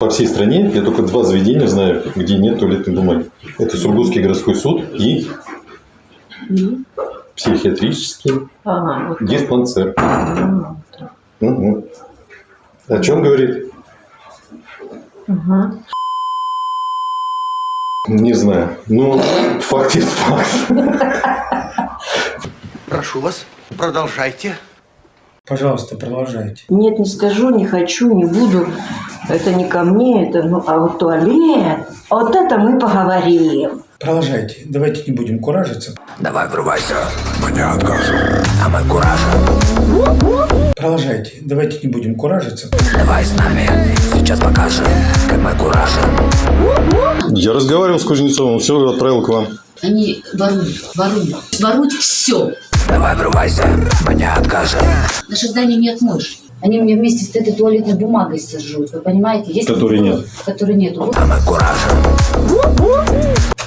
По всей стране я только два заведения знаю, где нет туалетной бумаги. Это Сургутский городской суд и психиатрический Ага, вот. диспансер. Ага. Мгм. О чем говорит? Ага. Не знаю. Ну, факт есть факт. Прошу вас, продолжайте. Пожалуйста, продолжайте. Нет, не скажу, не хочу, не буду. Это не ко мне, это, ну, а вот туалет, вот это мы поговорим. Продолжайте. Давайте не будем куражиться. Давай врывайся, мы не откажем, а мы куражим. Продолжайте. Давайте не будем куражиться. Давай с нами, сейчас покажем, как мы куражим. Я разговаривал с Кузнецовым, он все отправил к вам. Они воруют, воруют, воруют все. Давай врывайся, мы не откажем. Наше здание не отмоешь. Они мне вместе с этой туалетной бумагой сожрут, вы понимаете? Если Которой нет. Которой нет. А мы куражим.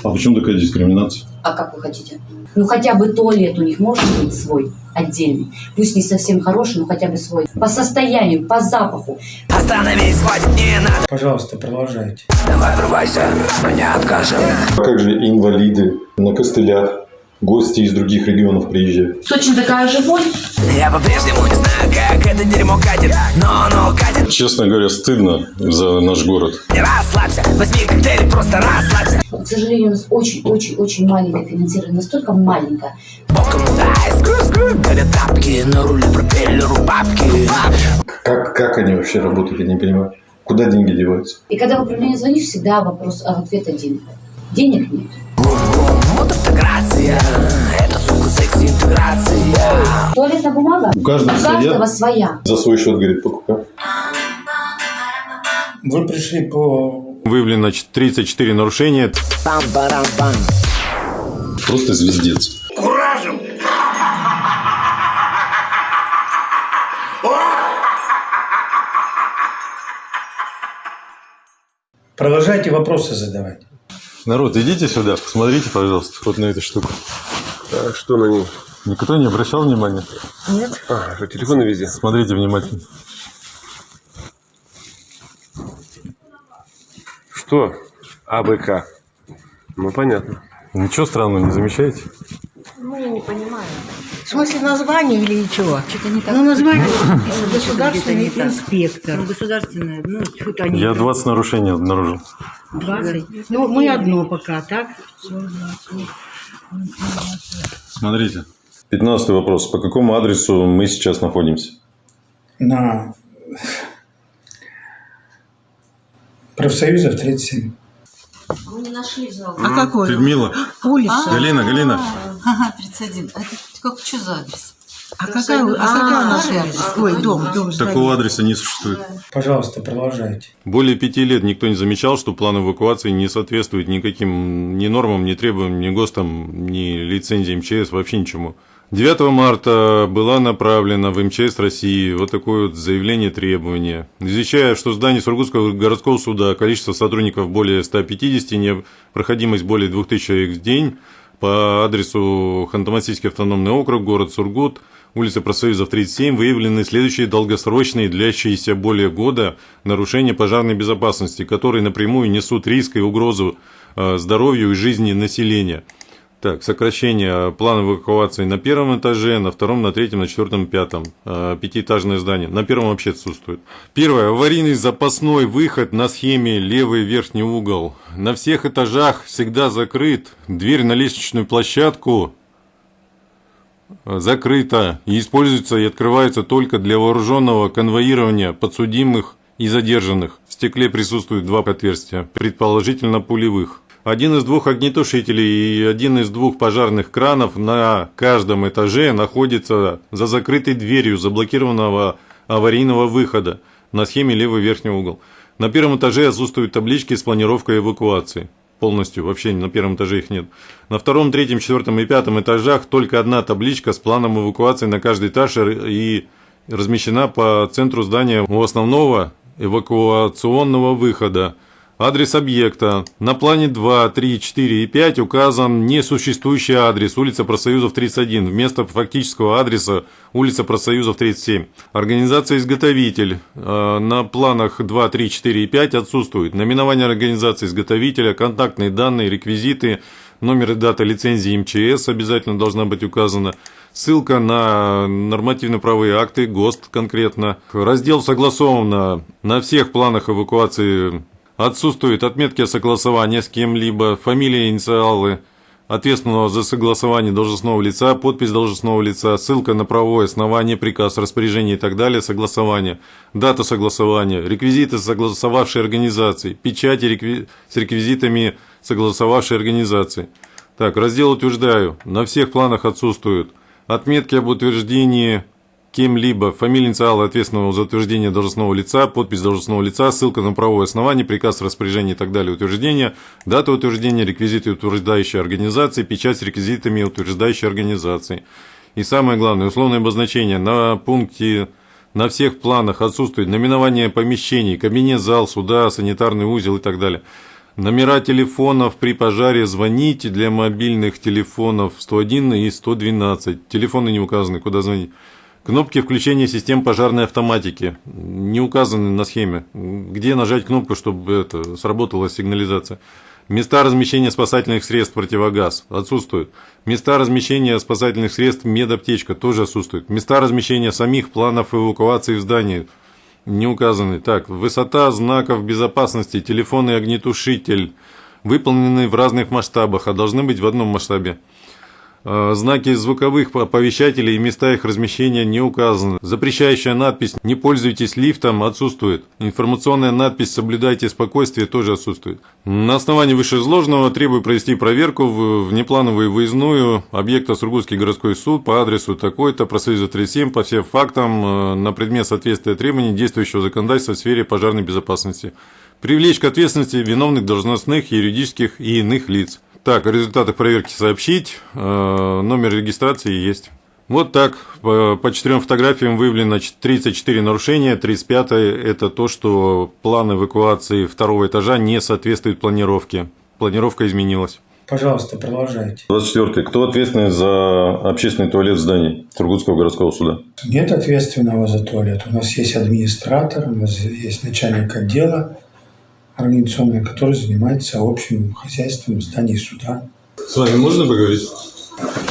А почему такая дискриминация? А как вы хотите? Ну хотя бы туалет у них может быть свой, отдельный. Пусть не совсем хороший, но хотя бы свой. По состоянию, по запаху. Остановись, хватит, не надо. Пожалуйста, продолжайте. Давай врывайся, мы не откажем. А как же инвалиды на костылях? Гости из других регионов приезжают. Точно такая же вонь. Я по-прежнему не знаю, как это дерьмо катит, но оно катит. Честно говоря, стыдно за наш город. Не расслабься, возьми коктейль, просто расслабься. К сожалению, у нас очень-очень-очень маленькое финансирование. Настолько маленькое. Боком дай, скру-скру, горят тапки, на руле пропеллеру бабки. Как, как они вообще работают, я не понимаю. Куда деньги деваются? И когда в управление звонишь, всегда вопрос, а ответ один. Денег нет. Вот автократия, это, сука, секс-интеграция. Туалетная бумага У каждого у каждого своя. своя. За свой счет, говорит, покупай. Вы пришли по... Выявлено значит, 34 нарушения. Пам-парам-пам. Просто звездец. Продолжайте вопросы задавать. Народ, идите сюда, посмотрите, пожалуйста, вот на эту штуку. А что на ней? Никто не обращал внимания? А, что, телефоны везде? Смотрите внимательно. Что? АБК. Ну, понятно. Ничего странного не замечаете? В смысле название или чего? Что-то не так. Ну, название государственный инспектор. Ну, государственное, ну, что-то они. Я 20 нарушений обнаружил. 20. Ну, мы одно пока, так? Смотрите. 15 вопрос. По какому адресу мы сейчас находимся? На профсоюзов 37. Мы не нашли зал. А какой? Людмила, Улица. Галина, Галина. Ага, 31. А это как, что за адрес? А какая, а какая у нас улица? Ой, дом, дом. здание. Такого адреса не существует. Пожалуйста, продолжайте. Более пяти лет никто не замечал, что план эвакуации не соответствует никаким ни нормам, ни требованиям, ни ГОСТам, ни лицензии МЧС, вообще ничему. 9 марта была направлена в МЧС России вот такое вот заявление требования. Извещая, что в здании Сургутского городского суда количество сотрудников более 150, непроходимость более 2000 человек в день, по адресу Ханты-Мансийский автономный округ, город Сургут, улица Профсоюзов 37, выявлены следующие долгосрочные, длящиеся более года, нарушения пожарной безопасности, которые напрямую несут риск и угрозу э, здоровью и жизни населения. Так, сокращение плана эвакуации на первом этаже, на втором, на третьем, на четвертом, пятом. Э, Пятиэтажное здание. На первом вообще отсутствует. Первое. Аварийный запасной выход на схеме левый верхний угол. На всех этажах всегда закрыт. Дверь на лестничную площадку закрыта и используется и открывается только для вооруженного конвоирования подсудимых и задержанных. В стекле присутствуют два отверстия, предположительно пулевых. Один из двух огнетушителей и один из двух пожарных кранов на каждом этаже находится за закрытой дверью заблокированного аварийного выхода на схеме левый верхний угол. На первом этаже отсутствуют таблички с планировкой эвакуации. Полностью, вообще на первом этаже их нет. На втором, третьем, четвертом и пятом этажах только одна табличка с планом эвакуации на каждый этаж и размещена по центру здания у основного эвакуационного выхода. Адрес объекта. На плане 2, 3, 4 и 5 указан несуществующий адрес улица Профсоюзов 31 вместо фактического адреса улица Профсоюзов 37. Организация-изготовитель. э, На планах 2, 3, 4 и 5 отсутствует. Наименование организации изготовителя, контактные данные, реквизиты, номер и дата лицензии МЧС обязательно должна быть указана. Ссылка на нормативно-правовые акты, ГОСТ конкретно. Раздел согласовано на всех планах эвакуации Отсутствуют отметки о согласовании с кем-либо, фамилия, инициалы ответственного за согласование должностного лица, подпись должностного лица, ссылка на правовое основание, приказ, распоряжение и так далее, согласование, дата согласования, реквизиты согласовавшей организации, печати рекви- с реквизитами согласовавшей организации. Так, раздел утверждаю, на всех планах отсутствуют отметки об утверждении кем-либо, фамилия, инициалы ответственного за утверждение должностного лица, подпись должностного лица, ссылка на правовое основание, приказ, распоряжение и так далее, утверждение, дата утверждения, реквизиты утверждающей организации, печать с реквизитами утверждающей организации. И самое главное, условное обозначение на пункте на всех планах отсутствует наименование помещений, кабинет, зал, суда, санитарный узел и так далее. Номера телефонов при пожаре звоните для мобильных телефонов 101 и 112. Телефоны не указаны, куда звонить. Кнопки включения систем пожарной автоматики не указаны на схеме. Где нажать кнопку, чтобы это, сработала сигнализация? Места размещения спасательных средств противогаз отсутствуют. Места размещения спасательных средств медаптечка тоже отсутствуют. Места размещения самих планов эвакуации в здании не указаны. Так, высота знаков безопасности, телефонный огнетушитель выполнены в разных масштабах, а должны быть в одном масштабе. Э, Знаки звуковых оповещателей и места их размещения не указаны. Запрещающая надпись «Не пользуйтесь лифтом» отсутствует. Информационная надпись «Соблюдайте спокойствие» тоже отсутствует. На основании вышеизложенного требую провести проверку в внеплановую выездную объекта Сургутский городской суд по адресу такой-то, профсоюза 37, по всем фактам э, на предмет соответствия требований действующего законодательства в сфере пожарной безопасности. Привлечь к ответственности виновных должностных, юридических и иных лиц. Так, о результатах проверки сообщить. Э, Номер регистрации есть. Вот так, по, четырем фотографиям выявлено 34 нарушения. 35 это то, что план эвакуации второго этажа не соответствует планировке. Планировка изменилась. Пожалуйста, продолжайте. 24. Кто ответственный за общественный туалет в здании Сургутского городского суда? Нет ответственного за туалет. У нас есть администратор, у нас есть начальник отдела организационный, который занимается общим хозяйством в здании суда. С вами можно поговорить?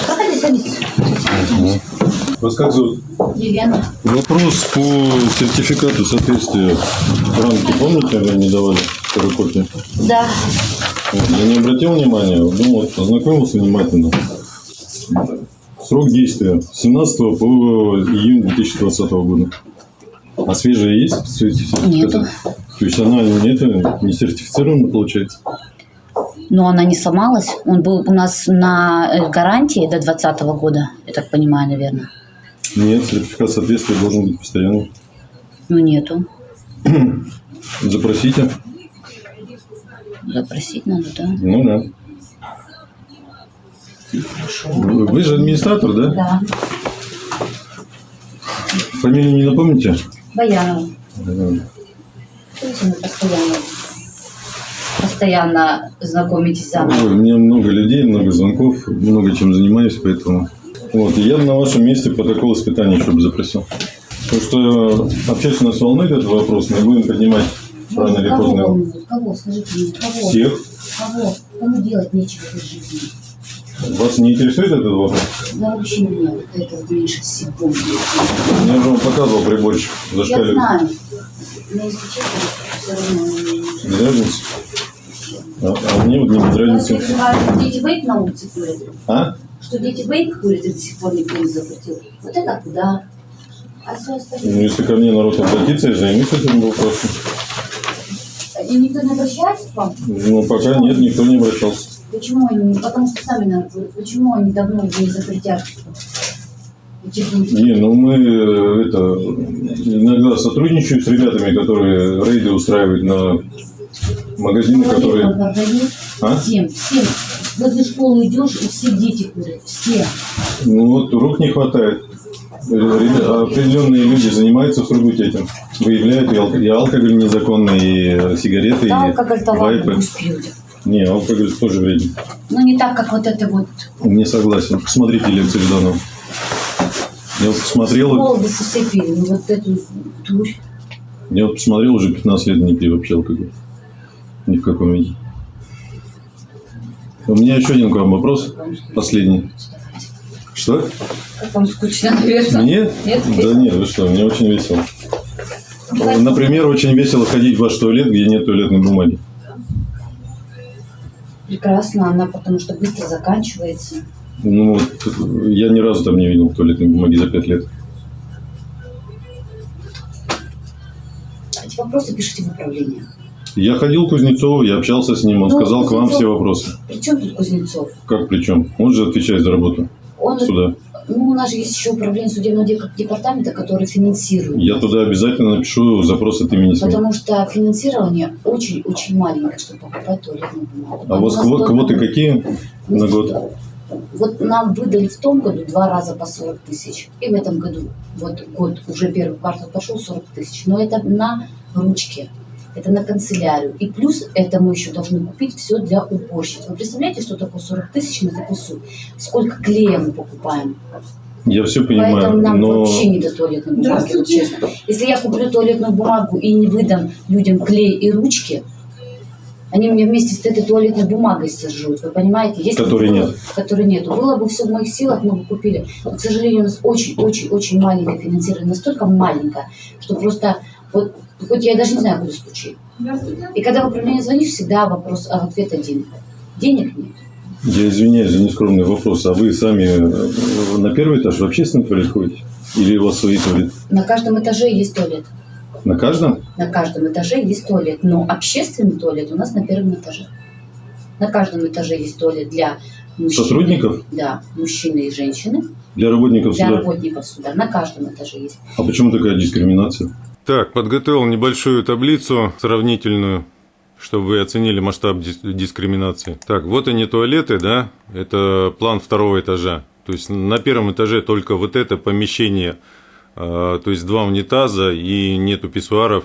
Проходи, садись. Вас как зовут? Елена. Вопрос по сертификату соответствия рамки. Помните, вы мне давали вторую копию? Да. Я не обратил внимания, думал, ознакомился внимательно. Срок действия с 17 по июнь 2020 года. А свежая есть? Нету. То есть она не, это, не сертифицирована, получается? Но она не сломалась. Он был у нас на э, гарантии до 2020 года, я так понимаю, наверное. Нет, сертификат соответствия должен быть постоянно. Ну, нету. Запросите. Запросить надо, да? Ну да. Вы вы же администратор, да? Да. Фамилию не напомните? Баянова. То есть мы постоянно, постоянно знакомитесь заново. Ой, у меня много людей, много звонков, много чем занимаюсь, поэтому... Вот, и я на вашем месте протокол испытания еще бы запросил. Потому что общественность волнует этот вопрос, мы будем поднимать рано или кого поздно волнует? Кого? Скажите мне, кого? всех. Кого? Кому делать нечего в жизни? Вас не интересует этот вопрос? Да вообще меня вот это меньше всего. Я же вам показывал приборчик. Я Зашкаливает. знаю. Но если честно, все равно мне не Без разницы. А, а мне вот не говорят, дети вейп на улице курят, А? что дети вейп курят и до сих пор никто не запретил. Вот это куда? А все Ну, остальное. если ко мне народ обратится, я займусь этим вопросом. И никто не обращается к вам? Ну, пока нет, никто не обращался. Почему они? Потому что сами говорят, почему они давно не запретят? Не, ну мы э, это иногда сотрудничаем с ребятами, которые рейды устраивают на магазины, которые... А? Всем, всем. Возле школы идешь, и все дети курят. Все. Ну вот рук не хватает. Ребята, определенные люди занимаются в Сургуте этим. Выявляют и, алко- и алкоголь незаконный, и э, сигареты, Да, и алкоголь-то ладно, вайпы. Не, алкоголь тоже вреден. Но не так, как вот это вот. Не согласен. Посмотрите лекцию Жданова. Я вот посмотрел, Молодости все пили, ну вот эту дурь. я вот посмотрел уже 15 лет не пью вообще алкоголь. Ни в каком виде. У меня еще один к вам вопрос. Последний. Что? Как вам скучно, наверное. Мне? Нет? Да нет, вы что, мне очень весело. Например, очень весело ходить в ваш туалет, где нет туалетной бумаги. Прекрасно, она потому что быстро заканчивается. Ну, я ни разу там не видел туалетной бумаги за пять лет. Эти вопросы пишите в управление. Я ходил к Кузнецову, я общался с ним, он Ну, сказал к вам Кузнецов- все вопросы. При чем тут Кузнецов? Как причем? Он же отвечает за работу Он, суда. ну, у нас же есть еще управление судебного де- департамента, который финансирует. Я туда обязательно напишу запрос от имени СМИ. Потому что финансирование очень-очень маленькое, чтобы покупать туалетную бумагу. А у вас нас кво- только- квоты какие на год? Вот нам выдали в том году два раза по 40 тысяч. И в этом году, вот год, уже первый квартал пошел 40 тысяч. Но это на ручке. Это на канцелярию. И плюс это мы еще должны купить все для уборщиц. Вы представляете, что такое 40 тысяч на такую сумму? Сколько клея мы покупаем? Я все понимаю, Поэтому нам но вообще не до туалетной бумаги, вот честно. Если я куплю туалетную бумагу и не выдам людям клей и ручки, они мне вместе с этой туалетной бумагой сожрут, вы понимаете? Если Которой бы было- нет. Которой нет. Было бы все в моих силах, мы бы купили. Но, к сожалению, у нас очень-очень-очень маленькое финансирование. Настолько маленькое, что просто вот хоть я даже не знаю, куда стучи. И когда в управление звонишь, всегда вопрос, а ответ один. Денег нет. я извиняюсь за нескромный вопрос. А вы сами э, на первый этаж в общественный туалет ходите? Или у вас свои туалеты? На каждом этаже есть туалет. На каждом? На каждом этаже есть туалет, но общественный туалет у нас на первом этаже. На каждом этаже есть туалет для мужчин. Сотрудников? Да, мужчины и женщины. Для работников Для суда? работников суда. На каждом этаже есть. А почему такая дискриминация? Так, подготовил небольшую таблицу сравнительную, чтобы вы оценили масштаб дис- дискриминации. Так, вот они туалеты, да, это план второго этажа. То есть на первом этаже только вот это помещение, то есть два унитаза и нету писсуаров,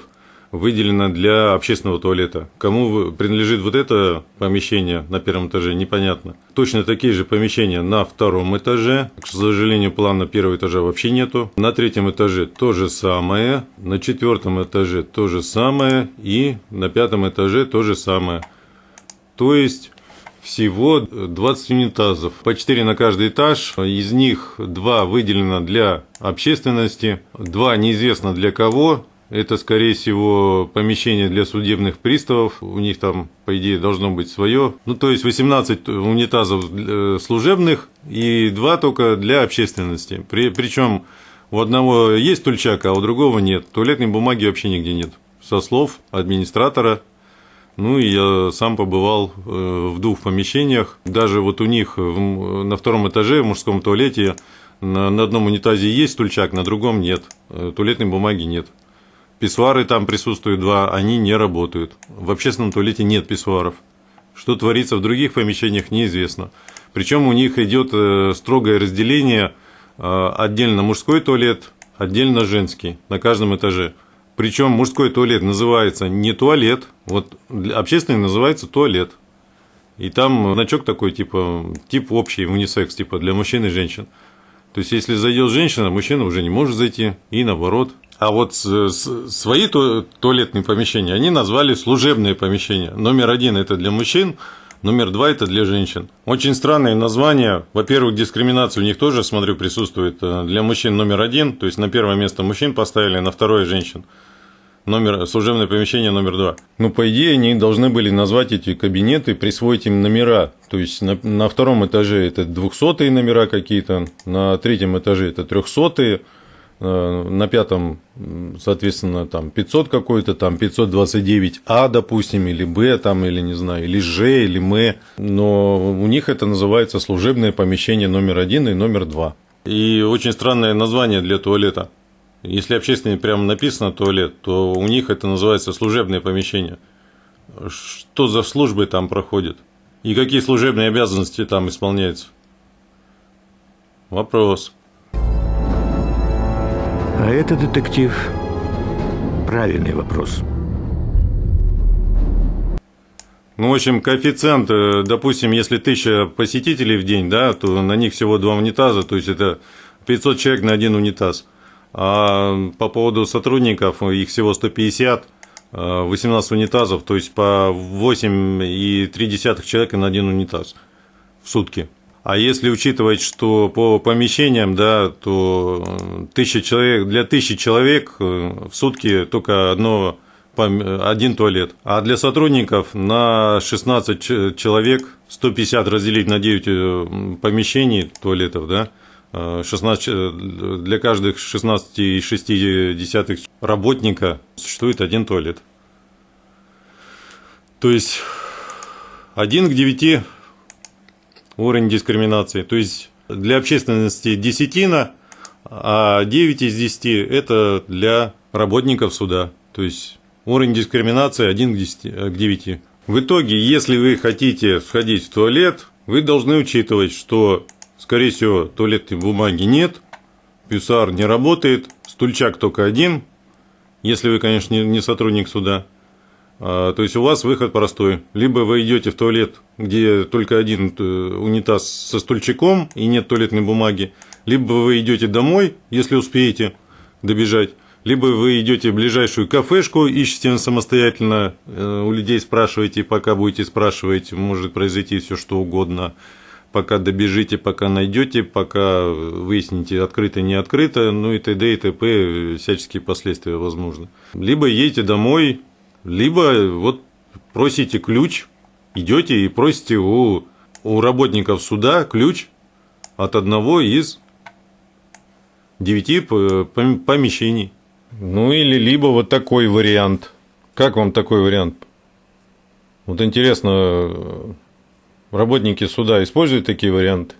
выделено для общественного туалета. Кому принадлежит вот это помещение на первом этаже, непонятно. Точно такие же помещения на втором этаже. К сожалению, плана первого этажа вообще нету. На третьем этаже то же самое. На четвертом этаже то же самое. И на пятом этаже то же самое. То есть всего 20 унитазов, по 4 на каждый этаж, из них 2 выделено для общественности, 2 неизвестно для кого, это, скорее всего, помещение для судебных приставов, у них там, по идее, должно быть свое. Ну, то есть 18 унитазов э, служебных и 2 только для общественности. При, причем у одного есть тульчак, а у другого нет. Туалетной бумаги вообще нигде нет. Со слов администратора ну и я сам побывал э, в двух помещениях. Даже вот у них в- на втором этаже в мужском туалете на, одном унитазе есть стульчак, на другом нет. Э, Туалетной бумаги нет. Писсуары там присутствуют два, они не работают. В общественном туалете нет писсуаров. Что творится в других помещениях, неизвестно. Причем у них идет э, строгое разделение э, отдельно мужской туалет, отдельно женский на каждом этаже. Причем мужской туалет называется не туалет, вот общественный называется туалет. И там значок такой, типа, тип общий, унисекс, типа, для мужчин и женщин. То есть, если зайдет женщина, мужчина уже не может зайти, и наоборот. А вот свои ту- туалетные помещения они назвали служебные помещения. Номер один – это для мужчин, номер два – это для женщин. Очень странное название. Во-первых, дискриминация у них тоже, смотрю, присутствует. Э, Для мужчин номер один, то есть на первое место мужчин поставили, на второе – женщин номер, служебное помещение номер два. Ну, по идее, они должны были назвать эти кабинеты, присвоить им номера. То есть на, на втором этаже это 200 номера какие-то, на третьем этаже это 300 на пятом, соответственно, там 500 какой-то, там 529А, допустим, или Б, там, или не знаю, или Ж, или М. Но у них это называется служебное помещение номер один и номер два. И очень странное название для туалета. Если общественный прямо написано туалет, то у них это называется служебное помещение. Что за службы там проходят? И какие служебные обязанности там исполняются? Вопрос. А это, детектив, правильный вопрос. Ну, в общем, коэффициент, э, допустим, если тысяча посетителей в день, да, то на них всего два унитаза, то есть это 500 человек на один унитаз. А по поводу сотрудников, их всего 150, э, 18 унитазов, то есть по 8,3 человека на один унитаз в сутки. А если учитывать, что по помещениям, да, то э, тысяча человек, для тысячи человек э, в сутки только одно, один туалет. А для сотрудников на 16 ч- человек 150 разделить на 9 э, помещений туалетов, да, э, 16, ч- для каждых 16,6 работника существует один туалет. То есть один к 9 уровень дискриминации. То есть для общественности десятина, а 9 из 10 – это для работников суда. То есть уровень дискриминации 1 к, 10, к 9. В итоге, если вы хотите сходить в туалет, вы должны учитывать, что, скорее всего, туалетной бумаги нет, пюсар не работает, стульчак только один, если вы, конечно, не- не сотрудник суда. А, То есть у вас выход простой. Либо вы идете в туалет, где только один э, унитаз со стульчиком и нет туалетной бумаги, либо вы идете домой, если успеете добежать, либо вы идете в ближайшую кафешку, ищете самостоятельно, э, у людей спрашиваете, пока будете спрашивать, может произойти все что угодно, пока добежите, пока найдете, пока выясните, открыто, не открыто, ну и т.д. и т.п. всяческие последствия возможны. Либо едете домой, либо вот просите ключ, идете и просите у, у работников суда ключ от одного из девяти помещений. Ну или либо вот такой вариант. Как вам такой вариант? Вот интересно, э, работники суда используют такие варианты?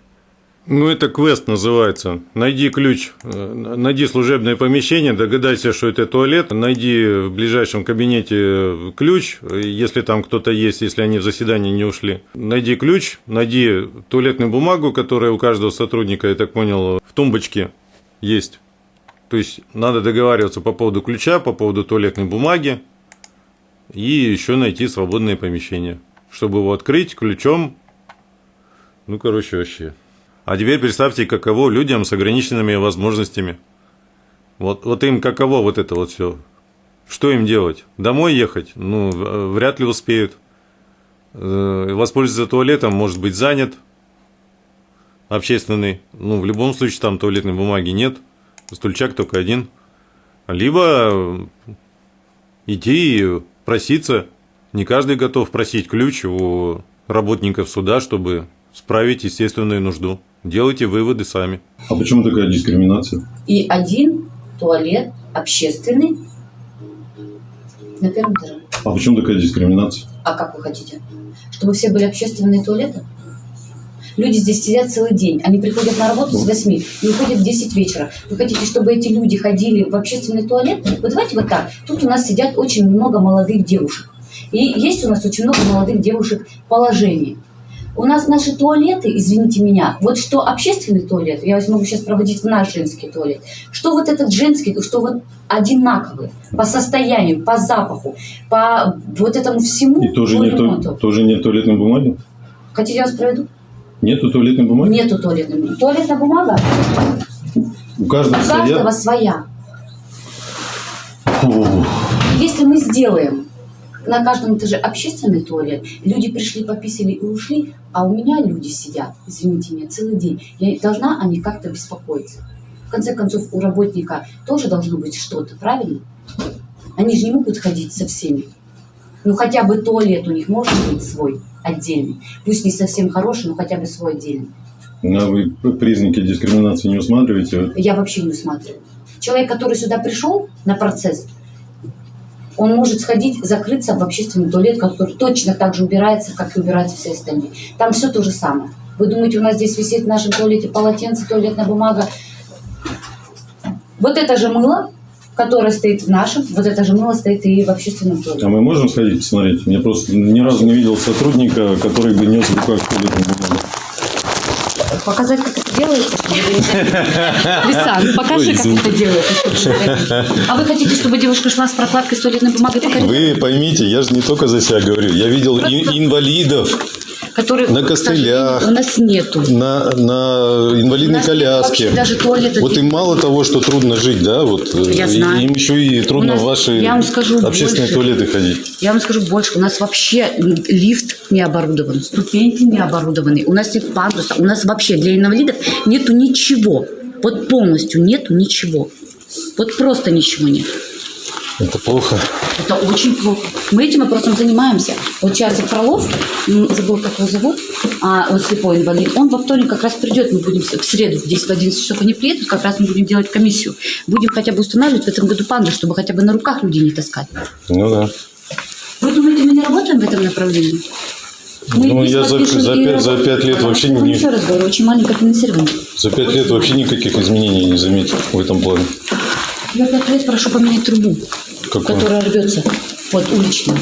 Ну, это квест называется. Найди ключ, э, найди служебное помещение, догадайся, что это туалет, найди в ближайшем кабинете ключ, если там кто-то есть, если они в заседание не ушли. Найди ключ, найди туалетную бумагу, которая у каждого сотрудника, я так понял, в тумбочке есть. То есть надо договариваться по поводу ключа, по поводу туалетной бумаги и еще найти свободное помещение, чтобы его открыть ключом. Ну, короче, вообще. А теперь представьте, каково людям с ограниченными возможностями. Вот, вот им каково вот это вот все. Что им делать? Домой ехать? Ну, вряд ли успеют. Э, Воспользоваться туалетом, может быть, занят. Общественный. Ну, в любом случае, там туалетной бумаги нет. Стульчак только один. Либо идти и проситься. Не каждый готов просить ключ у работников суда, чтобы справить естественную нужду. Делайте выводы сами. А почему такая дискриминация? И один туалет общественный на первом этаже. А почему такая дискриминация? А как вы хотите? Чтобы все были общественные туалеты? Люди здесь сидят целый день. Они приходят на работу с 8 и уходят в 10 вечера. Вы хотите, чтобы эти люди ходили в общественный туалет? Вот давайте вот так. Тут у нас сидят очень много молодых девушек. И есть у нас очень много молодых девушек в положении. У нас наши туалеты, извините меня, вот что общественный туалет, я вас могу сейчас проводить в наш женский туалет, что вот этот женский, что вот одинаковые по состоянию, по запаху, по вот этому всему И тоже нет, ремонту. тоже нет туалетной бумаги? Хотите, я вас проведу? Нету туалетной бумаги? Нету туалетной бумаги. Туалетная бумага У каждого у каждого своя? своя. Фу. Если мы сделаем на каждом этаже общественный туалет, люди пришли, пописали и ушли, а у меня люди сидят, извините меня, целый день. Я должна о них как-то беспокоиться. В конце концов, у работника тоже должно быть что-то, правильно? Они же не могут ходить со всеми. Ну, хотя бы туалет у них может быть свой, отдельный. Пусть не совсем хороший, но хотя бы свой отдельный. А вы признаки дискриминации не усматриваете? Я вообще не усматриваю. Человек, который сюда пришел на процесс, он может сходить, закрыться в общественный туалет, который точно так же убирается, как и убираются все остальные. Там все то же самое. Вы думаете, у нас здесь висит в нашем туалете полотенце, туалетная бумага? Вот это же мыло, которое стоит в нашем, вот это же мыло стоит и в общественном туалете. А мы можем сходить посмотреть? Я просто ни разу не видел сотрудника, который бы нес в руках туалетную бумагу. Показать, как это делается, чтобы вы не Лисан, покажи, как это делается. А вы хотите, чтобы девушка шла с прокладкой с туалетной бумагой по коридору? Вы поймите, я же не только за себя говорю. Я видел инвалидов Которые, на костылях. У нас нету. на, на инвалидной коляске. даже туалета Вот им мало того, что трудно жить, да, вот э, Я знаю. им еще и трудно нас- в ваши я вам скажу общественные больше. туалеты ходить. Я вам скажу больше. У нас вообще лифт не оборудован, ступеньки не оборудованы. У нас нет пандуса. У нас вообще для инвалидов нету ничего. Вот полностью нету ничего. Вот просто ничего нет. Это плохо. Это очень плохо. Мы этим вопросом занимаемся. Вот сейчас Фролов, забыл, как его зовут, а он слепой инвалид, он во вторник как раз придет, мы будем в среду 10 в 11 часов они приедут, как раз мы будем делать комиссию. Будем хотя бы устанавливать в этом году панду, чтобы хотя бы на руках людей не таскать. Ну да. Вы думаете, мы не работаем в этом направлении? Мы Ну, я за, за, пять, за пять лет вообще не, Еще раз говорю, очень маленькое финансирование. за пять лет вообще никаких изменений не заметил в этом плане. Я пять лет прошу поменять трубу, Какую? которая рвется. Вот, уличную.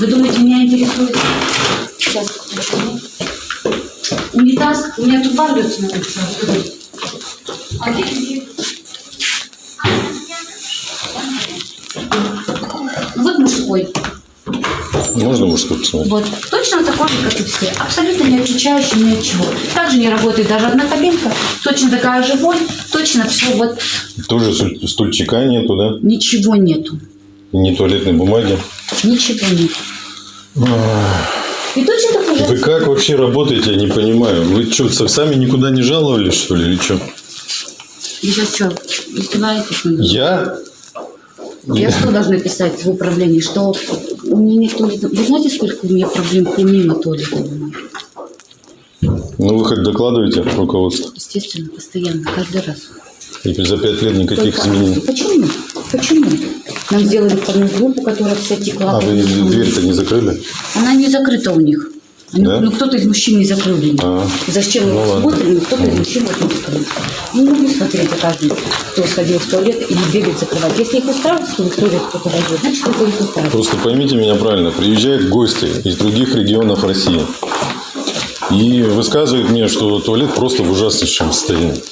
Вы думаете, меня интересует? Сейчас, почему? Унитаз, у меня труба рвется на улице. А где где? Вот мужской. Можно мужской посмотреть? Вот. Точно такой же, как и все. Абсолютно не отличающий ни от чего. Также не работает даже одна кабинка. Точно такая же вонь. Точно все вот. Тоже стуль- стульчика нету, да? Ничего нету. И не туалетной бумаги. Ничего нет. И точно такой же. Вы как вообще работаете, я не понимаю. Вы что, сами никуда не жаловались, что ли, или что? Вы сейчас что, издеваетесь? Я? Я что должна писать в управлении? Что меня нет туалета? Вы знаете, сколько у меня проблем помимо бумаги? Ну, вы хоть докладываете руководство. Естественно, постоянно, каждый раз. И за пять лет никаких Только- изменений. Почему? Почему? Нам сделали входную группу, которая вся текла. А вы дверь-то не закрыли? Она не закрыта у них. Они- Да? Ну, кто-то из мужчин не закрыл для них. А. Зачем мы Ну, ладно. смотрим, но кто-то из мужчин вот не закрыл. Не могу смотреть за каждым, кто сходил в туалет или бегает закрывать. Если их устраивает, что в туалет кто-то войдет, значит, кто-то их устраивает. Просто поймите меня правильно. Приезжают гости из других регионов России. И высказывают мне, что туалет просто в ужаснейшем состоянии.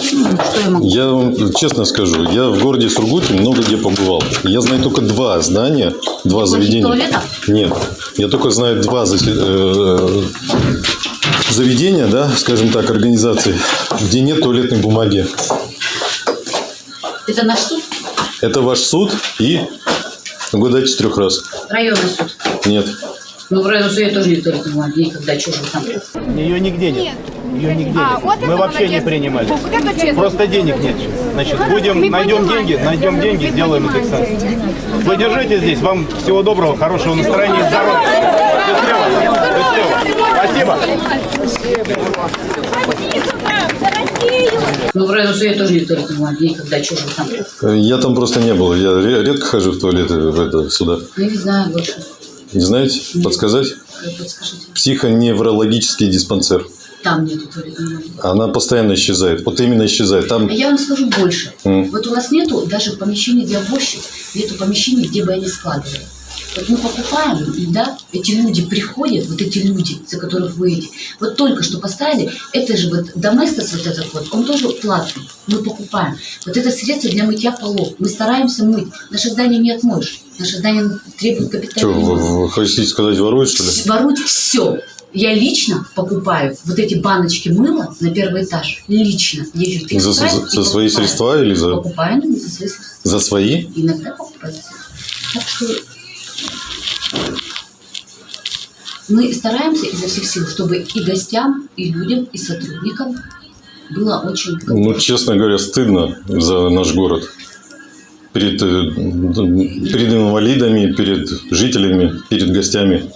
Что я могу? Я вам честно скажу, я в городе Сургуте много где побывал. Я знаю только два здания, два заведения. туалетов? Нет, я только знаю два э, заведения, да, скажем так, организации, где нет туалетной бумаги. Это наш суд, Это ваш суд и угадайте с трех раз. районный суд. Нет. Ну, в районном суде тоже не туалетной бумаги, никогда чужих там. Ее нигде нет. Ее нигде А, нет. вот Мы вообще не молодец. принимали. Вот это честно. Просто денег нет. Значит, Мы будем, найдем понимаем. деньги, найдем деньги, Мы сделаем понимаем. индексацию. Вы держите здесь. Вам всего доброго, хорошего настроения и здоровья. Счастливо. Спасибо. Ну, в районном суде тоже не туалетной бумаги, никогда чужих там. Я там просто не был. Я ре- редко хожу в туалеты в это, сюда. Я не знаю больше. Не знаете? Подсказать? Вы подскажите. Психоневрологический диспансер. Там нету бумаги. Она постоянно исчезает. Вот именно исчезает. Там А Я вам скажу больше. М. Вот у нас нету даже помещений для уборщиц, нету помещений, где бы они складывали. Вот мы покупаем, и да, эти люди приходят, вот эти люди, за которых вы эти, вот только что поставили, это же вот доместос вот этот вот, он тоже платный, мы покупаем. Вот это средство для мытья полов, мы стараемся мыть. Наше здание не отмоешь, наше здание требует что, капитального вы, хотите сказать, воруют, что ли? Воруют все. Я лично покупаю вот эти баночки мыла на первый этаж. Лично. Езжу в За, за- за свои средства или за, Покупаю ну, за свои средства. за свои? Иногда покупаю. Так что мы стараемся изо всех сил, чтобы и гостям, и людям, и сотрудникам было очень Ну, честно говоря, стыдно за наш город. Перед, э, перед инвалидами, перед жителями, перед гостями.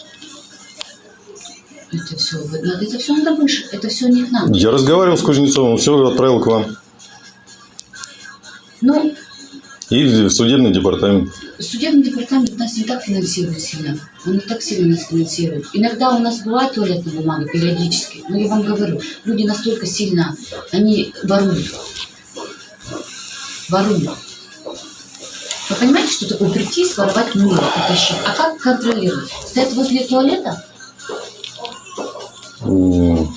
это все. Это все надо выше. Это все не к нам. Я разговаривал с Кузнецовым, все отправил к вам. Ну, И судебный департамент. Судебный департамент нас не так финансирует сильно. Он не так сильно нас финансирует. Иногда у нас бывает туалетная бумага, периодически. Но я вам говорю, люди настолько сильно, они воруют. Воруют. Вы понимаете, что такое прийти, своровать мыло, утащить? А как контролировать? Стоять возле туалета?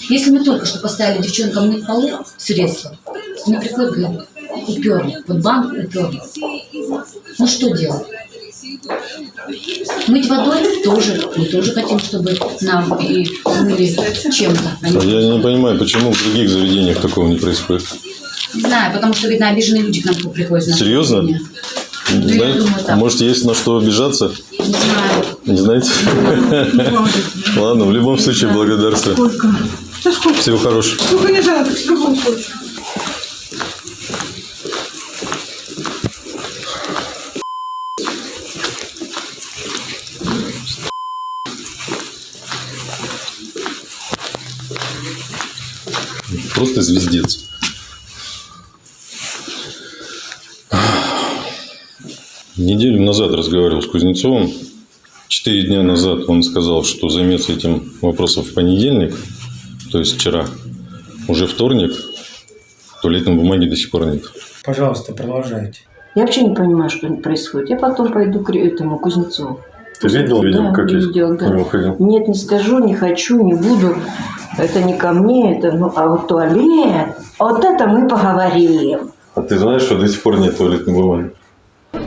Если мы только что поставили девчонкам мыть полы средства, они приходят, говорят, уперли. Вот банк уперли. Ну что делать? Мыть водой тоже. Мы тоже хотим, чтобы нам и мыли чем-то. а Я не понимаю, почему в других заведениях такого не происходит. Не знаю, потому что, видно, обиженные люди к нам приходят. на Серьезно? заведение. Знаете, думаю, так. может, есть на что обижаться? Не знаю. Не знаете? Ладно, в любом случае, благодарствую. Сколько? Да сколько? Всего хорошего. Сколько не жалко, в любом случае. Просто звездец. Неделю назад разговаривал с Кузнецовым. Четыре дня назад он сказал, что займется этим вопросом в понедельник, то есть вчера. Уже вторник, туалетной бумаги до сих пор нет. Пожалуйста, продолжайте. Я вообще не понимаю, что происходит. Я потом пойду к этому Кузнецову. Ты видел, видел, Да, как я видела, к да. ходил? Нет, не скажу, не хочу, не буду. Это не ко мне, это, ну, а вот туалет, вот это мы поговорим. А ты знаешь, что до сих пор нет туалетной бумаги?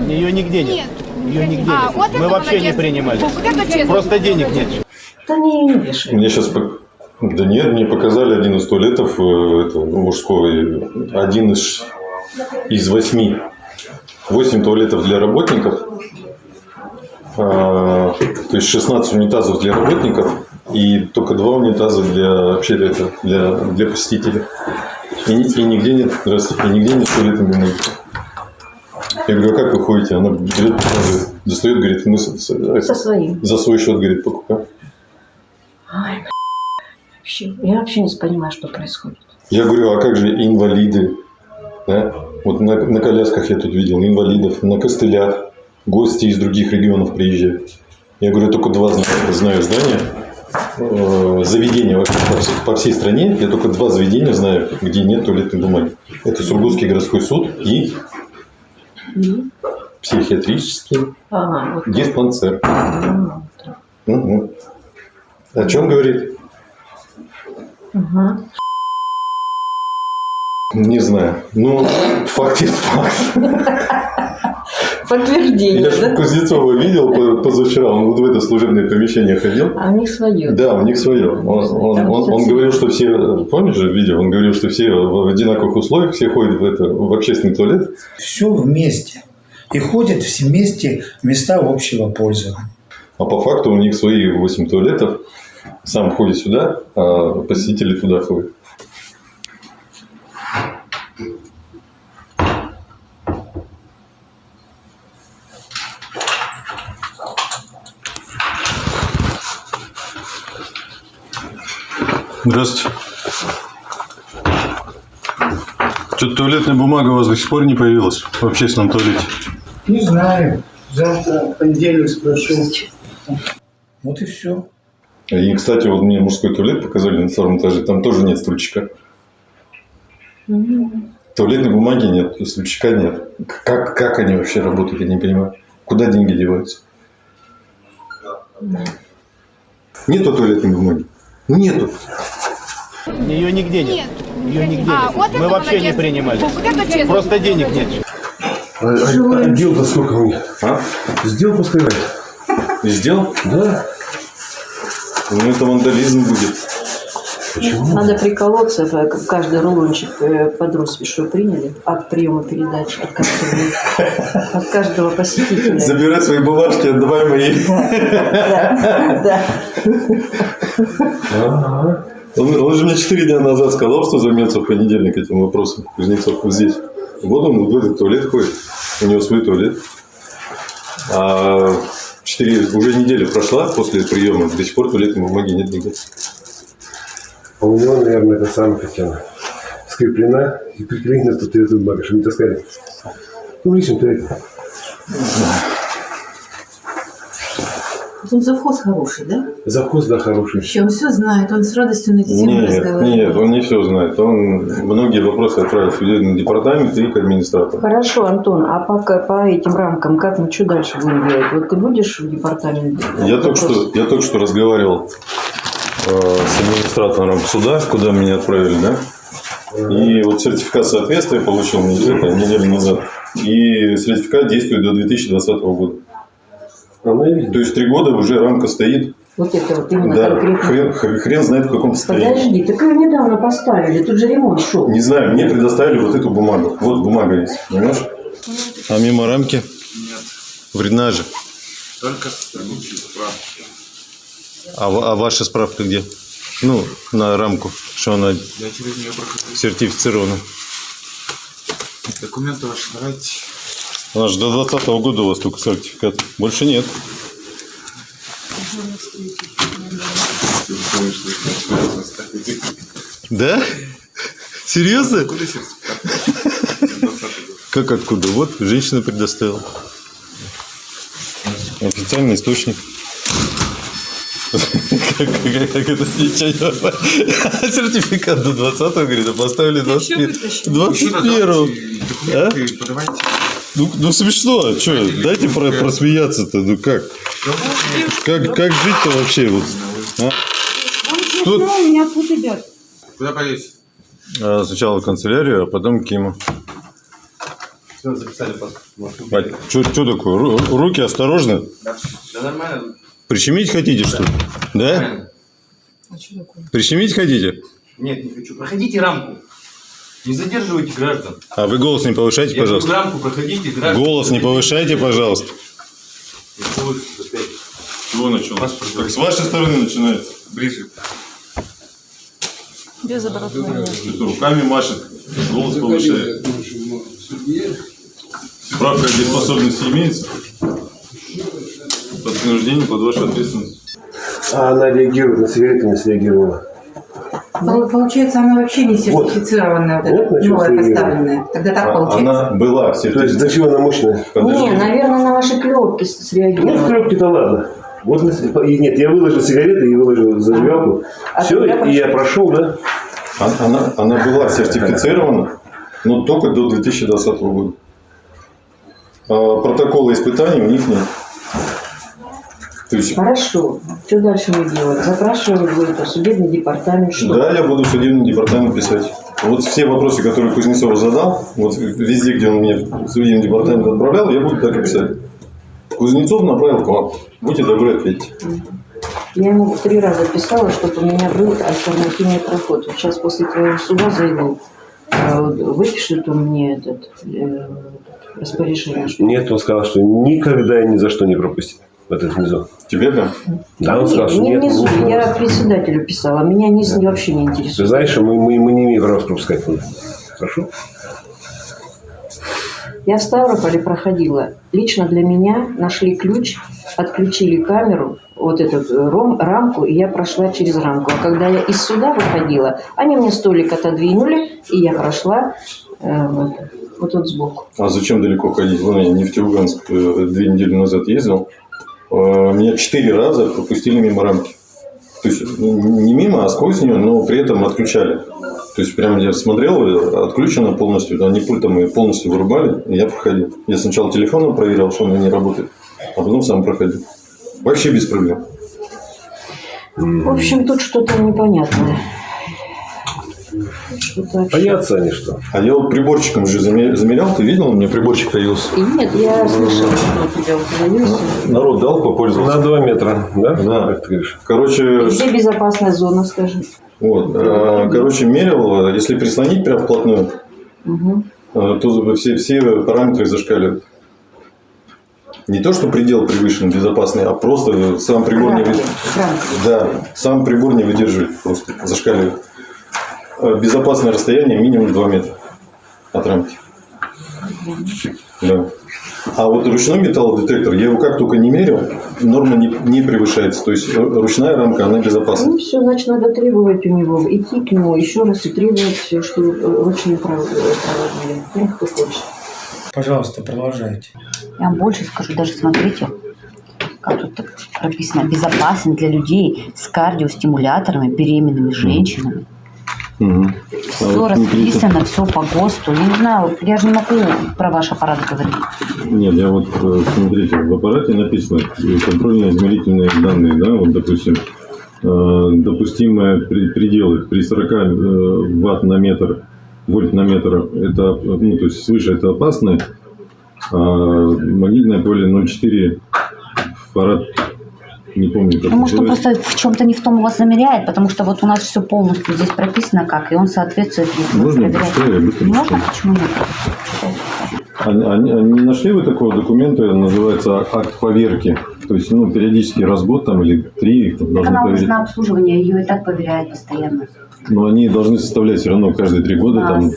Ее нигде нет. Ее нигде А, нет. вот Мы вообще не молодец. принимали. Вот. Просто денег нет. Да не, не вешай. Мне сейчас... Да нет, мне показали один из туалетов э, это, ну, мужского, один из, из восьми. Восемь туалетов для работников, а, то есть 16 унитазов для работников и только два унитаза для вообще это, для, для посетителей. И, и нигде нет, здравствуйте, и нигде нет туалетной бумаги. Я говорю, а как вы ходите? Она берет, достает, говорит, мы с- с- Со своим. за свой счет, говорит, покупаем. Вообще, я вообще не понимаю, что происходит. Я говорю, а как же инвалиды? Да? Вот на, на колясках я тут видел инвалидов, на костылях, гости из других регионов приезжают. Я говорю, только два знаю, знаю здания, э, заведения вообще по, всей- по всей стране. Я только два заведения знаю, где нет туалетной бумаги. Это Сургутский городской суд и психиатрический Ага, вот так. диспансер. Ага. Мгм. О чем говорит? Ага. Не знаю. Ну, факт есть факт. Подтверждение, Я же да? Кузнецова видел по- позавчера, он вот в это служебное помещение ходил. А у них свое. Да, у них свое. Он, он, он- он говорил, что все, помнишь же видео, он говорил, что все в одинаковых условиях, все ходят в, это, в общественный туалет. Все вместе. И ходят все вместе в места общего пользования. А по факту у них свои 8 туалетов. Сам ходит сюда, а посетители туда ходят. Здравствуйте. Что-то туалетная бумага у вас до сих пор не появилась в общественном туалете. Не знаю. Завтра, в понедельник спрошу. Вот и все. И, кстати, вот мне мужской туалет показали на втором этаже, там тоже нет стульчика. Туалетной бумаги нет, стульчика нет. Как, как они вообще работают, я не понимаю. Куда деньги деваются? Нету туалетной бумаги? Ну, нету. Ее нигде нет. Ее нигде А, нет. вот Мы вообще не молодец. принимали. Вот это честно. Просто денег нет. А, дел-то сколько у них? А? Сделку сказать? Сделал? Да. Ну, это вандализм будет. Надо приколоться, э, как каждый рулончик э, под роспись, приняли от приема передач от каждого, от каждого посетителя. Забирай свои бумажки, отдавай мои. Да, да. Он, он же мне 4 дня назад сказал, что займется в понедельник этим вопросом. Кузнецов вот здесь. Вот он вот в этот туалет ходит. У него свой туалет. А 4, уже неделя прошла после приема. До сих пор туалетной бумаги нет нигде. А у него, наверное, это самое как она, скреплена и приклеена тут эту бумагу, чтобы не таскали. Ну, в личном туалете. Он завхоз хороший, да? Завхоз, да, хороший. Вообще, он все знает, он с радостью на эти темы Нет, разговаривает. нет, он не все знает. Он многие вопросы отправил в судебный департамент и к администратору. Хорошо, Антон, а по, по этим рамкам как мы что дальше будем делать? Вот ты будешь в департаменте? Я только, что, я только что разговаривал с администратором суда, куда меня отправили, да? И вот сертификат соответствия получил неделю, неделю назад. И сертификат действует до 2020 года. То есть три года уже рамка стоит. Вот это вот именно Да, конкретно. хрен, хрен- знает в каком состоянии. Подожди, так ее недавно поставили, тут же ремонт шел. Не знаю, мне предоставили вот эту бумагу. Вот бумага есть, понимаешь? А мимо рамки? Нет. Вредна же. Только странички справки. А, а ваша справка где? Ну, на рамку, что она Я через нее прохожу. сертифицирована. Документы ваши давайте. Она же до 2020 года у вас только сертификат. Больше нет. Да? Серьезно? Как откуда? Вот, женщина предоставила. Официальный источник. Как, это ничего. Сертификат до 20 говорит, а поставили 21 21 А? Подавайте. Ну, ну смешно, а что? Дайте про- просмеяться-то, ну как? Как, как жить-то вообще? Вот, а? Что? меня тут идет. Куда поедете? А, Сначала в канцелярию, а потом к Киму. Все, записали паспорт. Что такое? Ру- руки осторожно. Да, да нормально. Прищемить хотите, что ли? Да? А что такое? Прищемить хотите? Нет, не хочу. Проходите рамку. Не задерживайте граждан. А вы голос не повышайте, Я пожалуйста. рамку проходите, граждан. Голос не повышайте, пожалуйста. Чего началось? Как с вашей стороны начинается? Ближе. Без обратного. Руками машет, голос повышает. Справка о дееспособности имеется? Под принуждением, под вашу ответственность. А она реагирует на сигареты, не среагировала. Пол- Получается, она вообще не сертифицированная, вот, Вот чем новая поставленная. Тогда так А- получается. Она была То есть до чего она мощная? Не, наверное, на ваши клепки Ну, среагировала. в коробке-то ладно. Вот, на- и нет, я выложил сигареты и выложил зажигалку. А Все, и я прошел, да? А- Она, она была сертифицирована, но только до 2020 года. А протокола испытаний у них нет. То есть, Хорошо. Что дальше мы делаем? Запрашиваем это судебный департамент, что? да, я буду судебный департамент писать. Вот все вопросы, которые Кузнецов задал, вот везде, где он мне в судебный департамент отправлял, я буду так и писать. Кузнецов направил к вам. Будьте добры, ответьте. Я ему три раза писала, чтобы у меня был альтернативный проход. Вот сейчас после твоего суда зайду. а, вот Выпишут он мне этот э, распоряжение. Нет, он сказал, что никогда и ни за что не пропустит в этот внизу. Тебе да? Да, он Нет, сказал, что не нет. внизу. ну, Я председателю писала. Меня низ вообще не Ты интересует. знаешь, что мы, мы, мы не имеем права пропускать туда. Хорошо? Я в Ставрополе проходила. Лично для меня нашли ключ, отключили камеру, вот эту э, ром, рамку, и я прошла через рамку. А когда я из суда выходила, они мне столик отодвинули, и я прошла э, вот, вот тут сбоку. А зачем далеко ходить? Вон я Нефтеюганск э, две недели назад ездил. Э, Меня четыре раза пропустили мимо рамки. То есть ну, не мимо, а сквозь нее, но при этом отключали. То есть прям я смотрел, э, отключено полностью, они пультом и полностью вырубали, и я проходил. Я сначала телефоном проверял, что он не работает, а потом сам проходил. Вообще без проблем. В общем, тут что-то непонятное. Боятся они что? А я вот приборчиком же замер- замерял, ты видел, у меня приборчик появился. И нет, я слышала, что у тебя вот появился. Народ дал попользоваться. На 2 метра, да? Да. Как ты говоришь? Короче, Где безопасная зона, скажи? вот, э, короче, мерил, э, если прислонить прям вплотную, Угу. то все, все параметры зашкаливают. Не то, что предел превышен безопасный, а просто сам прибор не выдерживает. Да, сам прибор не выдерживает, просто зашкаливает. Э, Безопасное расстояние минимум 2 метра от рамки. Да. А вот ручной металлодетектор, я его как только не мерил, норма не, не превышается. То есть ручная рамка, она безопасна. Ну все, значит, надо требовать у него, идти к нему еще раз и требовать все, что э, ручные проводили. Ну, кто хочет. Пожалуйста, продолжайте. Я вам больше скажу, даже смотрите, как тут прописано, безопасен для людей с кардиостимуляторами, беременными женщинами. Все расписано, все по ГОСТу. Я не знаю, я же не могу про ваш аппарат говорить. Нет, я вот, э, смотрите, в аппарате написано э, контрольно-измерительные данные, да, вот, допустим, э, допустимые пределы при 40 э, ватт на метр, вольт на метр, это, ну, то есть свыше это опасно, а магнитное поле 0,4 фарад, не помню, как Ну, может, он просто в чем-то не в том у вас замеряет, потому что вот у нас все полностью здесь прописано как, и он соответствует, Можно я быстро Можно? Почему нет? Они, они- они нашли вы такого документа, называется акт поверки? То есть, ну, периодически раз в год там или три их Так должны она проверить. на обслуживание, ее и так проверяют постоянно. Но они должны составлять все равно каждые три года там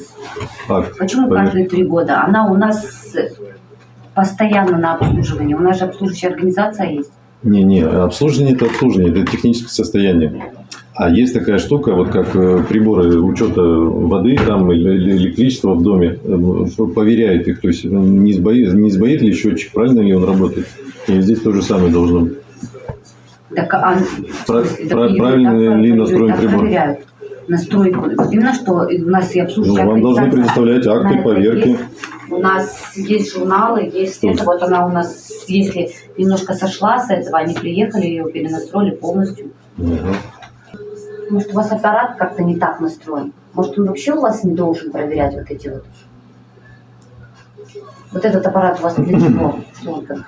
акт. Почему поверки. каждые три года? Она у нас постоянно на обслуживании. У нас же обслуживающая организация есть. Не-не, обслуживание это обслуживание, это техническое состояние. А есть такая штука, вот как э, приборы учета воды там или электричества в доме, э, что проверяет их, то есть не сбоит, не сбоит ли счетчик, правильно ли он работает. И здесь то же самое должно быть. Так, а, Про- смысле, про- правильно так ли проверяют, настроен прибор? проверяют. Настройку. Именно что у нас и Ну, обслуживающая вам должны предоставлять акты поверки. есть. У нас есть журналы, есть это. Вот она у нас, если немножко сошла с этого, они приехали, ее перенастроили полностью. Может, у вас аппарат как-то не так настроен? Может, он вообще у вас не должен проверять вот эти вот? Вот этот аппарат у вас для чего?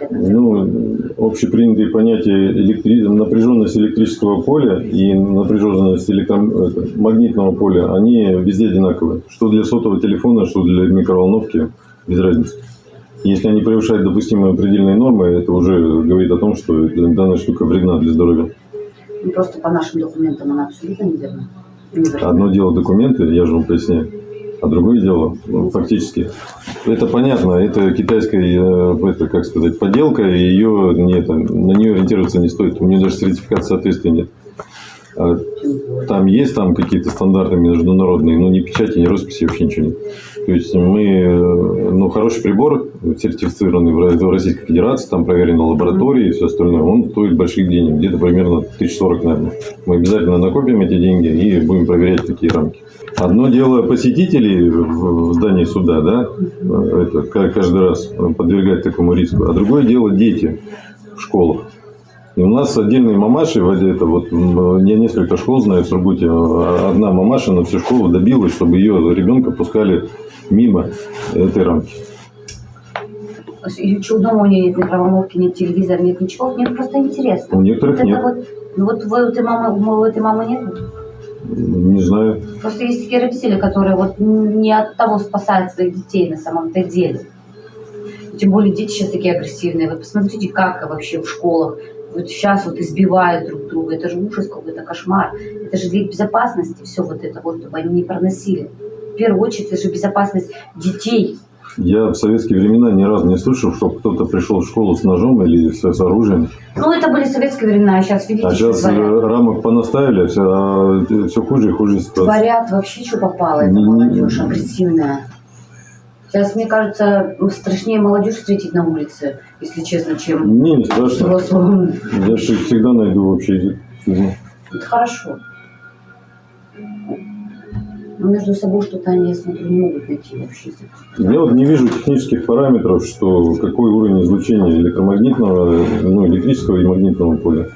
Ну, общепринятые понятия электри... напряженность электрического поля и напряженность электро... это, магнитного поля, они везде одинаковые. Что для сотового телефона, что для микроволновки, без разницы. Если они превышают допустимые предельные нормы, это уже говорит о том, что данная штука вредна для здоровья. Ну, просто по нашим документам она абсолютно. Неверна. Одно дело документы, я же вам поясняю, а другое дело ну, фактически. Это понятно, это китайская, э, это, как сказать, подделка, и ее не, это, на нее ориентироваться не стоит. У нее даже сертификата соответствия нет. А Там есть там какие-то стандарты международные, но ни печати, ни росписи, вообще ничего нет. То есть мы, э, ну, хороший прибор, сертифицированный в Ро- в Российской Федерации, там проверен на лаборатории и все остальное, он стоит больших денег, где-то примерно 1040, наверное. Мы обязательно накопим эти деньги и будем проверять такие рамки. Одно дело посетителей в здании суда, да, э, это ка- каждый раз подвергать такому риску, а другое дело дети в школах. И у нас отдельные мамаши, это вот, я несколько школ знаю в Сургуте, а одна мамаша на всю школу добилась, чтобы ее ребенка пускали мимо этой рамки. И что, дома у нее нет микроволновки, нет телевизора, нет ничего, мне просто интересно. У некоторых вот нет. Вот, ну вот вы, у этой мамы, у этой мамы нет? Не знаю. Просто есть такие родители, которые вот не от того спасают своих детей на самом-то деле. Тем более дети сейчас такие агрессивные. Вы посмотрите, как вообще в школах вот сейчас вот избивают друг друга. Это же ужас какой-то, кошмар. Это же для безопасности все вот это вот, чтобы они не проносили. В первую очередь, это же безопасность детей. Я в советские времена ни разу не слышал, что кто-то пришел в школу с ножом или с, с оружием. Ну, это были советские времена, а сейчас видите, А сейчас творят. э, рамок понаставили, все, а все хуже и хуже ситуация. Творят вообще, что попало, эта молодежь агрессивная. Сейчас, мне кажется, страшнее молодежь встретить на улице, если честно, чем Мне не страшно. взрослым. Я же всегда найду язык. Это хорошо. Но между собой что-то они, я смотрю, не могут найти язык. Я вот не вижу технических параметров, что какой уровень излучения электромагнитного, ну, электрического и магнитного поля.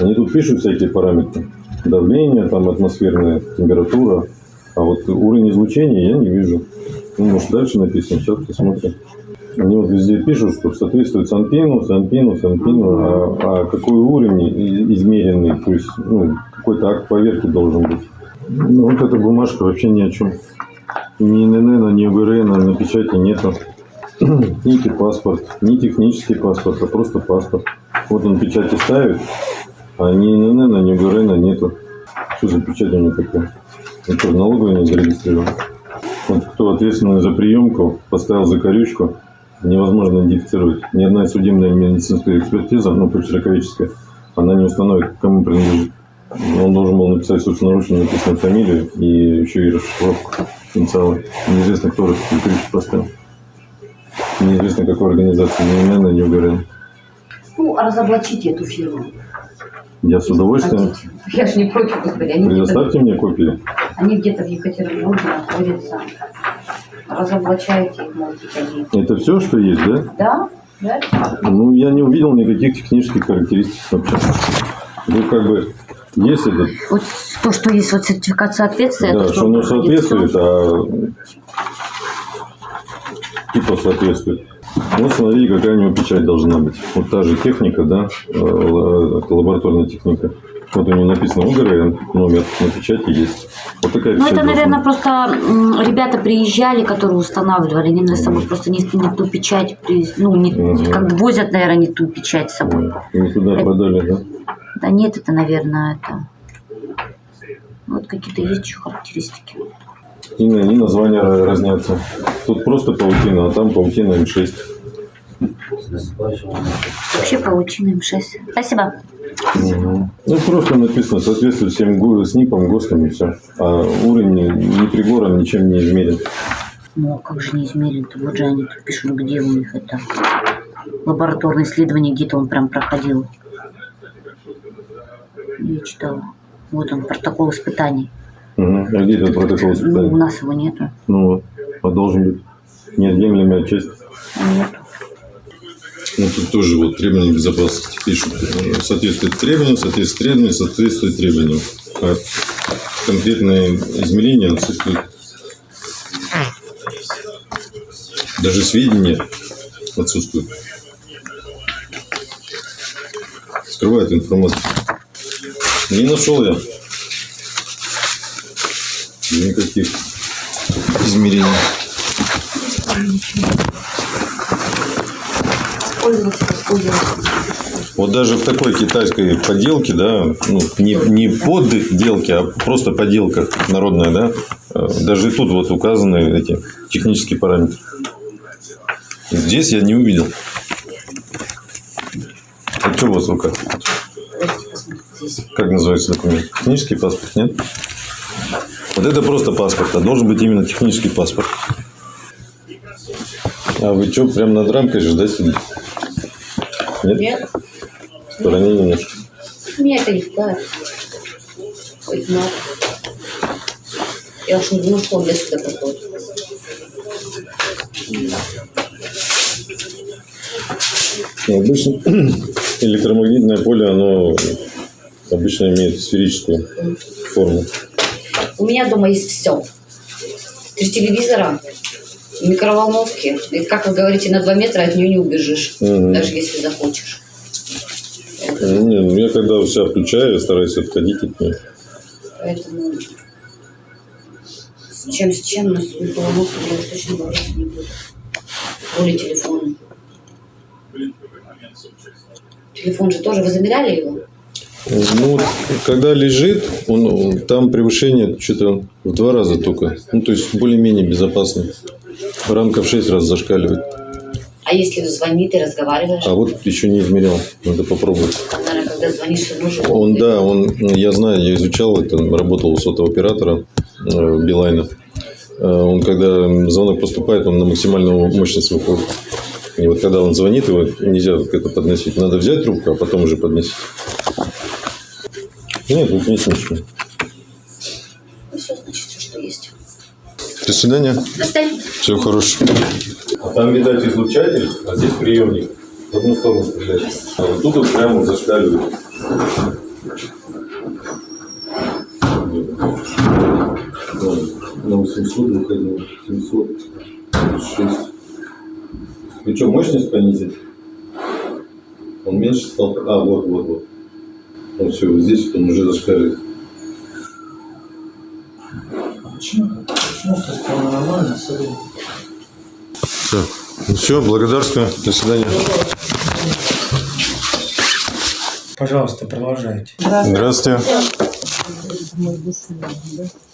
Они тут пишут всякие параметры. Давление, там атмосферная температура. А вот уровень излучения я не вижу. Ну, может, дальше написано, сейчас посмотрим. Они вот везде пишут, что соответствует Санпину, Санпину, Санпину, а, а какой уровень измеренный, то есть ну, какой-то акт поверки должен быть. Ну, вот эта бумажка вообще ни о чем. Ни ННН, ни УГРН на печати нету. Ни паспорт, ни технический паспорт, а просто паспорт. Вот он печати ставит, а ни ННН, ни УГРН нету. Что за печать у него такая? В налоговой не зарегистрирован? Вот кто ответственный за приемку, поставил закорючку, невозможно идентифицировать. Ни одна судебная медицинская экспертиза, ну, почерковическая, она не установит, кому принадлежит. Он должен был написать собственноручно написанную фамилию и еще и расшифровку инициала. Неизвестно, кто закорючку поставил. Неизвестно, какой организации, ни ИНН, ни УГРН. Ну, а разоблачите эту фирму. Я с удовольствием. Я же не против, господи. Они Предоставьте мне копии. они где-то в Екатеринбурге находятся. Разоблачайте их, можете они. Это все, что есть, да? Да? Да? Ну, я не увидел никаких технических характеристик вообще. Вы как бы Есть этот, Вот то, что есть вот сертификат соответствия, да, это что оно соответствует, а типа соответствует. Вот смотри, какая у него печать должна быть. Вот та же техника, да, э, ла- это лабораторная техника. Вот у него написано УГРН, номер на печати есть. Вот такая Ну, это, наверное, быть. просто ребята приезжали, которые устанавливали, они на собой просто не, не ту печать, ну, не, Мгм. как бы возят, наверное, не ту печать с собой. Не туда продали, да? Да нет, это, наверное, это... Вот какие-то есть еще характеристики. И, на- и названия ра- разнятся. Тут просто паутина, а там паутина М6. Вообще паутина М6. Спасибо. Мгм. Ну, просто написано, соответствует всем СНИПам, ГОСТам и все. А уровень ни ни прибором ничем не измерен. Ну, а как же не измерен-то? Вот же они тут пишут, где у них это лабораторное исследование, где-то он прям проходил. Я читала. Вот он, протокол испытаний. Мгм. А где этот протокол Ну, у нас его нету. Ну вот, а должен быть неотъемлемая часть. Нету. Ну, тут тоже вот требования безопасности пишут. э, Соответствует требованиям, соответствует требованиям, соответствует требованиям. А конкретное измерение отсутствует. Даже сведения отсутствуют. Скрывает информацию. Не нашел я никаких измерений. Вот даже в такой китайской поделке, да, ну, не, не подделке, а просто поделка народная, да, э, даже тут вот указаны эти технические параметры. Здесь я не увидел. А что у вас в руках? Как называется документ? Технический паспорт, нет? Вот это просто паспорт, а должен быть именно технический паспорт. А вы что, прям над рамкой же, да, сидите? Нет? Нет. В стороне немножко. Меня это не пугает. Хоть надо. Я уж не думаю, что он для сюда подходит. Ну, Обычно электромагнитное поле, оно обычно имеет сферическую форму. У меня дома есть все. Три телевизора, микроволновки. И, как вы говорите, на два метра от нее не убежишь, Мгм. даже если захочешь. Ну, не, ну, я когда себя включаю, я стараюсь отходить от нее. Поэтому с чем с чем на микроволновку я уж точно бороться не буду. Более телефон. Телефон же тоже, вы замеряли его? Ну, когда лежит, он, там превышение что-то в два раза только. Ну, то есть более-менее безопасно. Рамка в шесть раз зашкаливает. А если звонит и разговариваешь? А вот еще не измерял. Надо попробовать. Наверное, когда звонишь, нужно. Он, да, он, я знаю, я изучал это, работал у сотового оператора э, Билайна. Э, Он, когда звонок поступает, он на максимальную мощность выходит. И вот когда он звонит, его нельзя это подносить. Надо взять трубку, а потом уже подносить. Нет, тут нет ничего. Ну, все, значит, всё, что есть. До свидания. До свидания. Всего хорошего. Там, видать, излучатель, а здесь приемник. В одну сторону стрелять. А вот тут вот прямо зашкаливает. На 800 выходил, 700, 6. Вы что, мощность понизить? Он меньше стал? А, вот, вот, вот. Ну все, вот здесь вот он уже зашкаливает. Почему? Почему стало нормально, особенно? Все. Ну все, благодарствую. До свидания. Пожалуйста, продолжайте. Здравствуйте.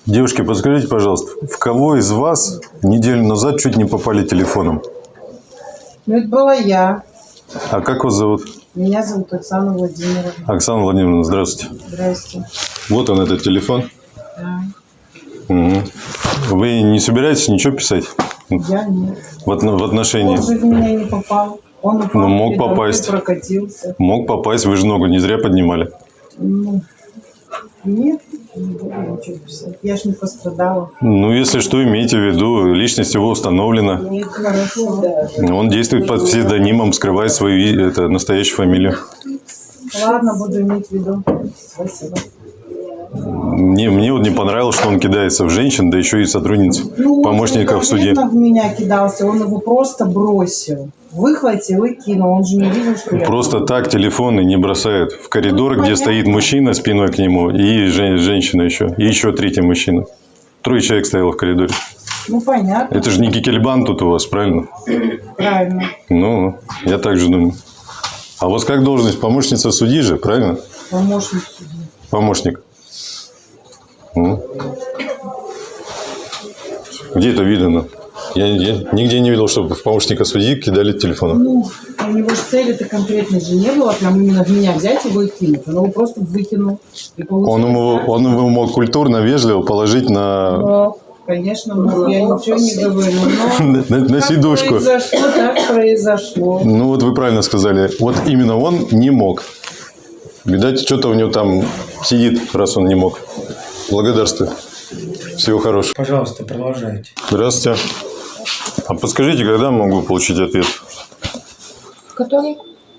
Девушки, подскажите, пожалуйста, в кого из вас неделю назад чуть не попали телефоном? Ну, это была я. А как вас зовут? Меня зовут Оксана Владимировна. Оксана Владимировна, здравствуйте. Здрасте. Вот он, этот телефон. Да. Мгм. Вы не собираетесь ничего писать Я нет. в, в отношении? Он же в меня не попал. Он упал, Ну, мог попасть. прокатился. Мог попасть, вы же ногу не зря поднимали. Ну, нет, не буду ничего писать. Я ж не пострадала. Ну, если что, имейте в виду, личность его установлена. Нет, хорошо. Он действует под псевдонимом, скрывая свою это, настоящую фамилию. Ладно, буду иметь в виду. Спасибо. Мне, мне вот не понравилось, что он кидается в женщин, да еще и сотрудниц, Ну, помощников он в суде. конкретно в меня кидался, он его просто бросил. Выхватил и кинул, он же не видел, что я... Просто так телефоны не бросают в коридор, где стоит мужчина спиной к нему, и жен- женщина еще, и еще третий мужчина. Трое человек стояло в коридоре. Ну, понятно, Это же не Кикельбан тут у вас, правильно? правильно. Ну, я так же думаю. А у вас как должность? Помощница судьи же, правильно? Помощник судьи. Помощник. Где это видно? Я, я нигде не видел, чтобы в помощника судьи кидали телефоном. Ну, у него же цели-то конкретной же не было, прям именно в меня взять его и кинуть. Он его просто выкинул. Он ему, так. он его мог культурно, вежливо положить на, Но, конечно, ну, я ничего не говорю, но... на, на сидушку. произошло, так произошло. Ну вот вы правильно сказали. Вот именно он не мог. Видать, что-то у него там сидит, раз он не мог. Благодарствую. Всего хорошего. Пожалуйста, продолжайте. Здравствуйте. А подскажите, когда могу получить ответ? Который?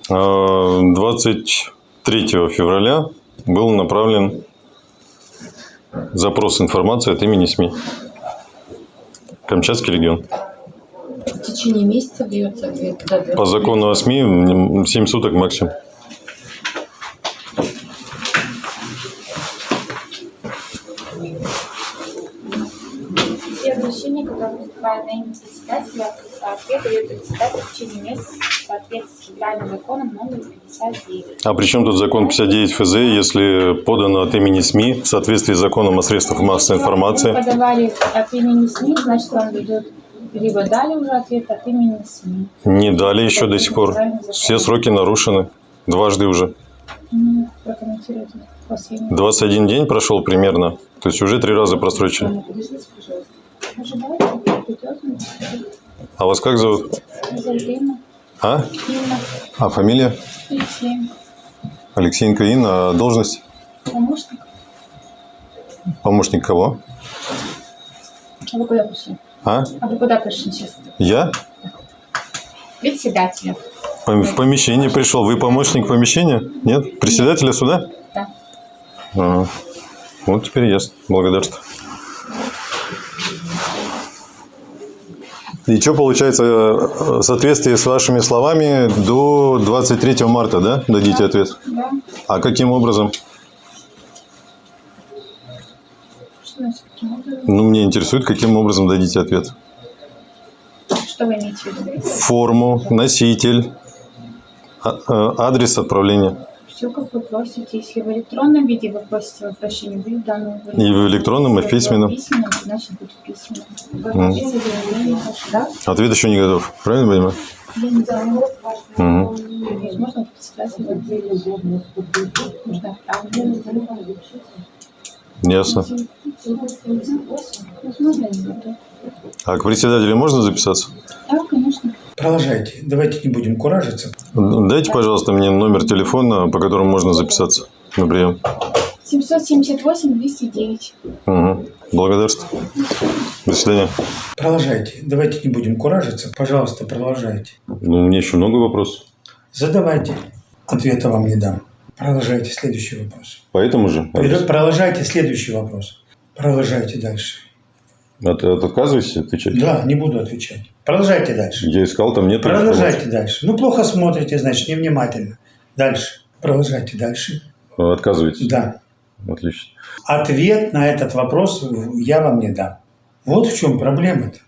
А, 23 февраля был направлен запрос информации от имени СМИ. Камчатский регион. В течение месяца дается ответ. Да. По закону о СМИ 7 суток максимум. Все обращения, которые имя председателя, ответ дает председатель в течение месяца в соответствии с федеральным законом номер 59. А при чем тут закон 59 ФЗ, если подано от имени СМИ в соответствии с законом о средствах массовой информации? подавали от имени СМИ, значит, вам дадут либо дали уже ответ от имени СМИ. Не дали еще до сих пор. Все сроки нарушены. Дважды уже. Ну, прокомментируйте последний. 21 день прошел примерно. То есть уже три раза просрочили. А вас как зовут? Зайдем. А? Инна. А фамилия? Алексей. Алексеенко Инна. А должность? Помощник. Помощник кого? А вы куда пришли? А? А вы куда пришли сейчас? Я? Председателя. В помещение пришел. Вы помощник помещения? Нет? Председателя суда? Да. Ага. Вот теперь ясно. Благодарствую. И что получается, э, в соответствии с вашими словами, до 23 марта, да, дадите ответ? Да. А каким образом? Что значит, каким образом? Ну, мне интересует, каким образом дадите ответ. Что вы имеете в виду? Форму, носитель, а- э, адрес отправления. Все, как вы просите. Если в электронном виде вы просите обращение, будет дано. И в электронном, и в письменном. письменном, значит, будет заявление ваше, да? Ответ еще не готов. Правильно понимаю? Возможно, отправить. Ясно. А к председателю можно записаться? Да, конечно. Продолжайте. Давайте не будем куражиться. Дайте, пожалуйста, мне номер телефона, по которому можно записаться на прием. 778 209. Угу. Благодарствую. До свидания. Продолжайте. Давайте не будем куражиться. Пожалуйста, продолжайте. Ну, у меня еще много вопросов. Задавайте. Ответа вам не дам. Продолжайте следующий вопрос. Поэтому же. Продолжайте следующий вопрос. Продолжайте дальше. От, от отказываетесь отвечать? Да, не буду отвечать. Продолжайте дальше. Я искал, там нет Продолжайте дальше. Ну, плохо смотрите, значит, невнимательно. Дальше. Продолжайте дальше. Отказываетесь? Да. Отлично. Ответ на этот вопрос я вам не дам. Вот в чем проблема-то.